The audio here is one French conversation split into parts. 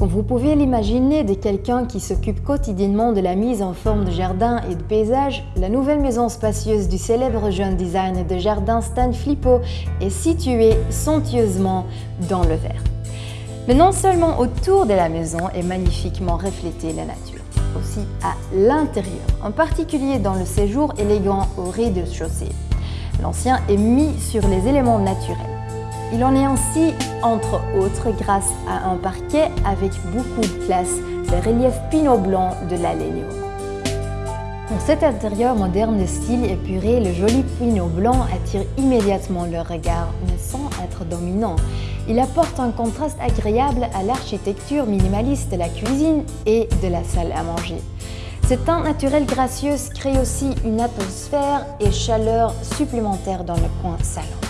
Comme vous pouvez l'imaginer de quelqu'un qui s'occupe quotidiennement de la mise en forme de jardin et de paysage, la nouvelle maison spacieuse du célèbre jeune designer de jardin Stan Flippo est située somptueusement dans le vert. Mais non seulement autour de la maison est magnifiquement reflétée la nature, aussi à l'intérieur, en particulier dans le séjour élégant au rez-de-chaussée. L'ancien est mis sur les éléments naturels. Il en est ainsi, entre autres, grâce à un parquet avec beaucoup de classe, le relief pinot blanc de l'Alegno. Dans cet intérieur moderne de style épuré, le joli pinot blanc attire immédiatement le regard, mais sans être dominant. Il apporte un contraste agréable à l'architecture minimaliste de la cuisine et de la salle à manger. Ce teint naturel gracieux crée aussi une atmosphère et chaleur supplémentaire dans le coin salon.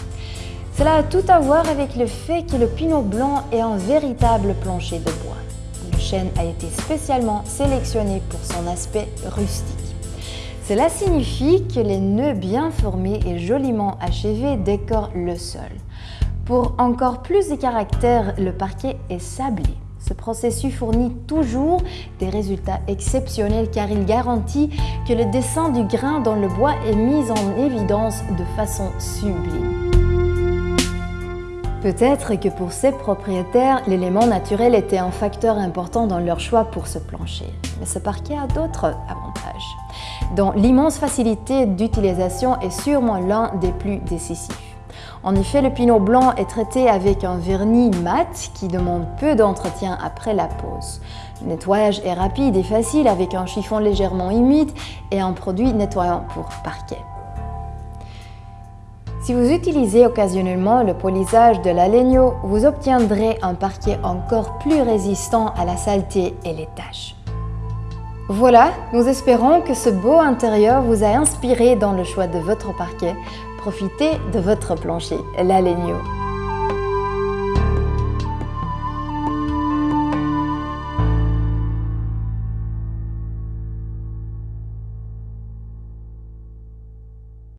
Cela a tout à voir avec le fait que le pinot blanc est un véritable plancher de bois. Le chêne a été spécialement sélectionné pour son aspect rustique. Cela signifie que les nœuds bien formés et joliment achevés décorent le sol. Pour encore plus de caractère, le parquet est sablé. Ce processus fournit toujours des résultats exceptionnels car il garantit que le dessin du grain dans le bois est mis en évidence de façon sublime. Peut-être que pour ces propriétaires, l'élément naturel était un facteur important dans leur choix pour ce plancher. Mais ce parquet a d'autres avantages, dont l'immense facilité d'utilisation est sûrement l'un des plus décisifs. En effet, le pinot blanc est traité avec un vernis mat qui demande peu d'entretien après la pose. Le nettoyage est rapide et facile avec un chiffon légèrement humide et un produit nettoyant pour parquet. Si vous utilisez occasionnellement le polisage de l'Alegno, vous obtiendrez un parquet encore plus résistant à la saleté et les taches. Voilà, nous espérons que ce beau intérieur vous a inspiré dans le choix de votre parquet. Profitez de votre plancher, l'Alegno.